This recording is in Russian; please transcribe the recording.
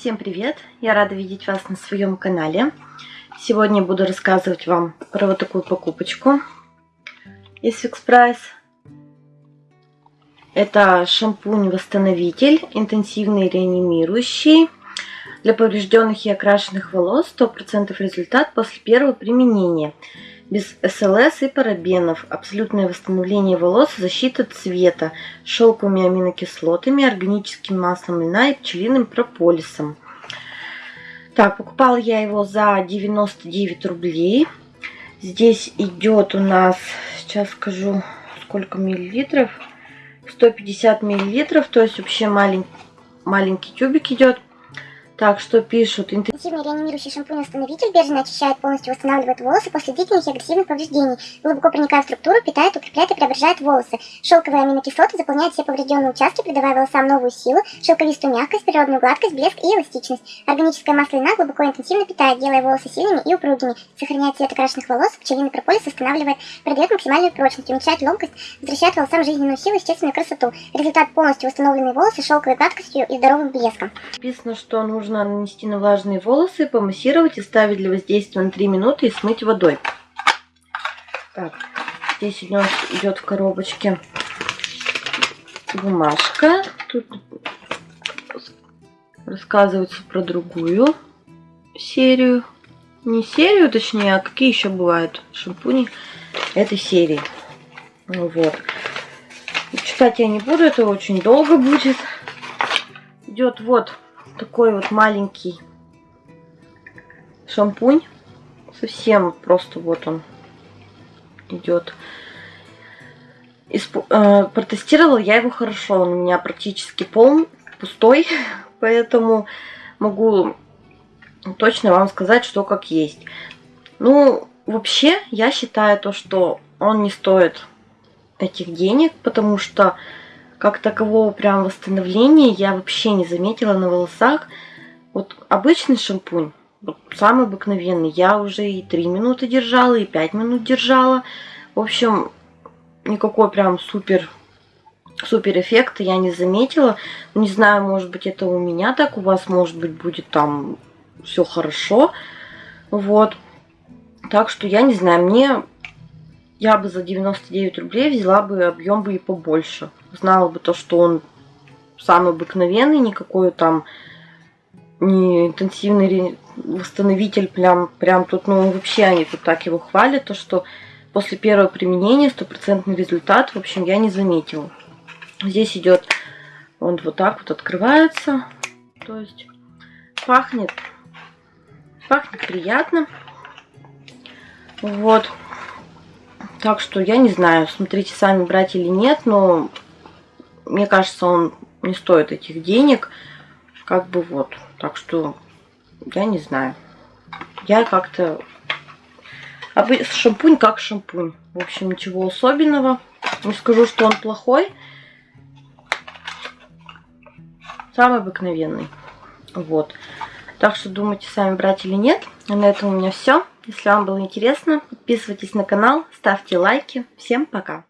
Всем привет! Я рада видеть вас на своем канале. Сегодня буду рассказывать вам про вот такую покупочку из Fix Price. Это шампунь-восстановитель, интенсивный реанимирующий для поврежденных и окрашенных волос. 100% результат после первого применения. Без СЛС и парабенов. Абсолютное восстановление волос, защита цвета. Шелковыми аминокислотами, органическим маслом льна и пчелиным прополисом. Так, покупала я его за 99 рублей. Здесь идет у нас, сейчас скажу, сколько миллилитров. 150 миллилитров, то есть вообще малень, маленький тюбик идет. Так, что пишут? Интенсивный реанимирующий шампунь-восстановитель бережно очищает, полностью восстанавливает волосы после длительных и агрессивных повреждений. Глубоко проникая в структуру, питает, укрепляет и преображает волосы. Шелковые аминокислоты заполняют все поврежденные участки, придавая волосам новую силу, шелковистую мягкость, природную гладкость, блеск и эластичность. Органическое масло льна глубоко и интенсивно питает, делая волосы сильными и упругими. Сохраняет цвет окрашенных волос, пчелиный прополис восстанавливает, придает максимальную прочность, уменьшает ломкость, возвращает волосам жизненную силу и естественную красоту. Результат полностью восстановленные волосы шелковой гладкостью и здоровым блеском. Написано, что нужно нужно нанести на влажные волосы, помассировать и ставить для воздействия на 3 минуты и смыть водой. Так, здесь у нас идет в коробочке бумажка. Тут рассказывается про другую серию. Не серию, точнее, а какие еще бывают шампуни этой серии. Вот. Читать я не буду, это очень долго будет. Идет вот такой вот маленький шампунь. Совсем просто вот он идет. Исп... Э, протестировала я его хорошо. Он у меня практически полный, пустой. Поэтому могу точно вам сказать, что как есть. Ну, вообще, я считаю то, что он не стоит этих денег, потому что как такового прям восстановления я вообще не заметила на волосах. Вот обычный шампунь, вот самый обыкновенный, я уже и 3 минуты держала, и 5 минут держала. В общем, никакой прям супер супер эффекта я не заметила. Не знаю, может быть это у меня так, у вас может быть будет там все хорошо. Вот. Так что я не знаю, мне я бы за 99 рублей взяла бы объем бы и побольше. Знала бы то, что он самый обыкновенный, никакой там не интенсивный восстановитель, прям, прям тут, ну вообще они тут так его хвалят, то что после первого применения стопроцентный результат, в общем, я не заметила. Здесь идет, он вот так вот открывается, то есть пахнет, пахнет приятно. Вот. Так что я не знаю, смотрите сами брать или нет, но мне кажется, он не стоит этих денег. Как бы вот. Так что я не знаю. Я как-то... Шампунь как шампунь. В общем, ничего особенного. Не скажу, что он плохой. Самый обыкновенный. Вот. Так что думайте сами брать или нет. А на этом у меня все. Если вам было интересно, подписывайтесь на канал, ставьте лайки. Всем пока!